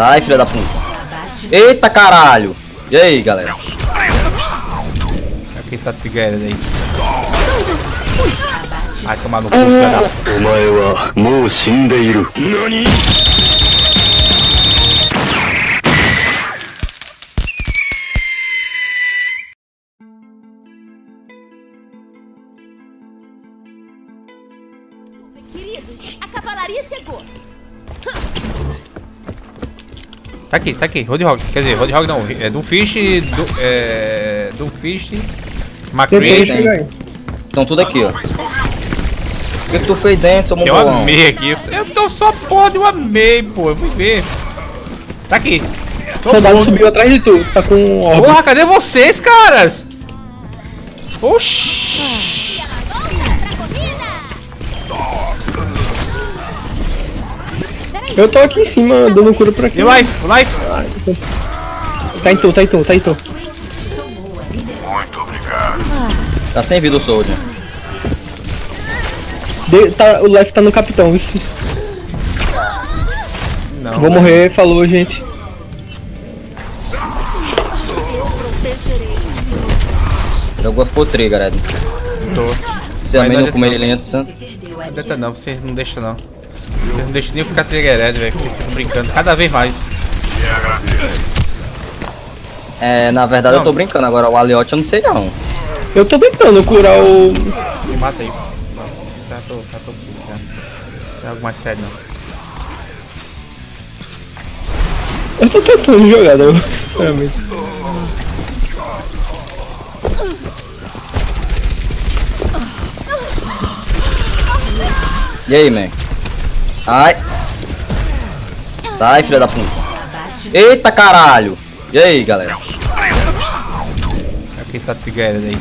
Sai, filha da puta. Eita, caralho. E aí, galera? Aqui tá tigreando aí. Ai, tomar no cu, hum. cara. Mou shindeiru. Nani? Queridos, a cavalaria chegou. Tá aqui, tá aqui. Roadhog. Quer dizer, Roadhog não. É Doomfish, do, é... Doomfish, Tentei McCree. Estão tudo aqui, ó. O que tu fez dentro, seu mongolão? amei aqui. Eu tô só porra de um amei, pô. Eu fui ver. Tá aqui. O Tô soldado subiu atrás de tu, tá com. Porra, cadê vocês, caras? Oxi. Eu tô aqui em cima, dando cura por aqui. E life, life. Tá em tu, tá em tu, tá em tu. Tá sem vida o Soldier. De- tá, o life tá no capitão, isso. Não. Vou morrer, falou, gente. Jogou ficou trigger, galera. Tô. Você também não não come ele lento, Não adianta não, vocês não deixam não. Vocês não deixam nem eu ficar triggered, velho. Vocês ficam brincando cada vez mais. É, na verdade Não. eu tô brincando, agora o Aliote eu não sei não. Eu tô tentando curar o. Me mata aí. Já tô, já tô aqui, já. Não é algo mais sério não. Eu tô tentando jogar, não. Sinceramente. E aí, man? Ai. Sai, filha da puta. Eita caralho! E aí, galera? Aqui tá triggered aí.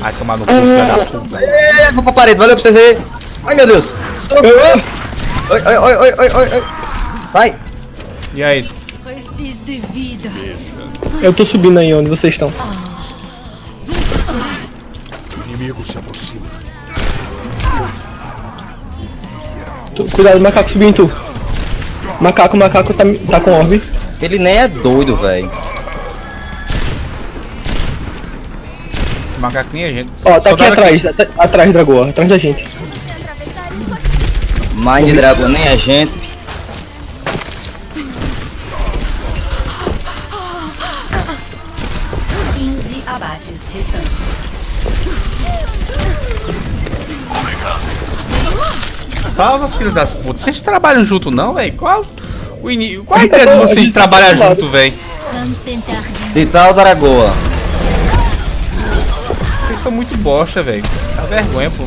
Vai tomar no cu, filha da puta. Ei, vou pra parede, valeu pra vocês aí. Ai meu Deus! Oi, oi, oi, oi, oi, oi, oi. Sai! E aí? Preciso de vida. Eu tô subindo aí onde vocês estão. Tu- Cuidado, macaco subiu em tu. Macaco, macaco tá, tá com orbe. Ele nem é doido, velho. Macaquinha, gente. Ó, tá aqui Soldado atrás, at- atrás, Dragoa, atrás da gente. Mind Dragon nem é gente. abates restantes. Salva, filho das putas. Vocês trabalham junto não, velho? Qual, o ini... Qual a ideia de vocês trabalhar junto, velho? Vamos tentar. Vital Dragoa. Vocês são muito bosta, velho. Dá vergonha, pô.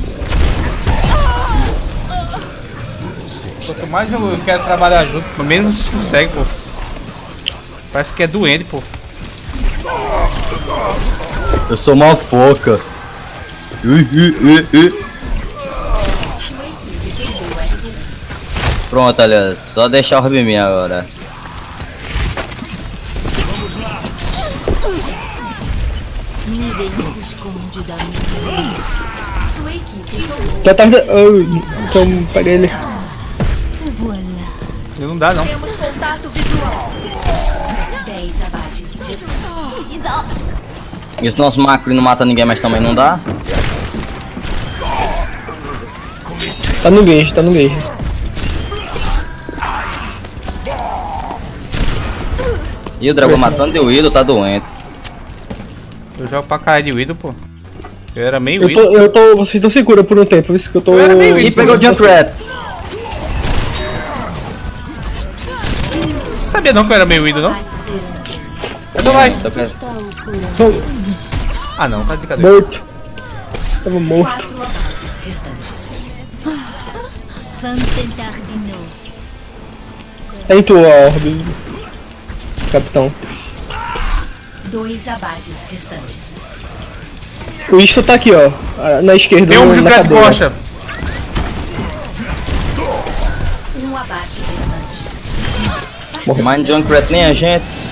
Quanto mais eu quero trabalhar junto, menos vocês conseguem, pô. Parece que é doente, pô. Eu sou uma foca. Ui, ui, ui, Pronto, olha, só deixar o Ruby minha agora. Ninguém se esconde da minha. Sua equipe tomou. Tá. Oh, então pega ele. Voilà. Não dá, não. Temos contato visual. 10 abates restantes. E se nosso macro não mata ninguém, mas também não dá? Tá no gauge, tá no gauge. E o dragão matando e o Ido tá doente. Eu jogo pra caralho de Widow, pô. Eu era meio Eu Widow. tô, eu tô. Vocês estão segura por um tempo, isso que eu tô. Eu era meio E pegou o Junkrat. Sabia não que eu era meio Widow, não? Cadê o? Tá o. Tô Ah, não, tá de brincadeira. morto. Tava morto. Restantes. Vamos tentar de novo. Em tu, ó, orbe. Capitão. Dois abates restantes. O Isto tá aqui, ó. Na esquerda. Tem um de cadeira. coxa. Um abate restante. Mind Junkrat nem a gente.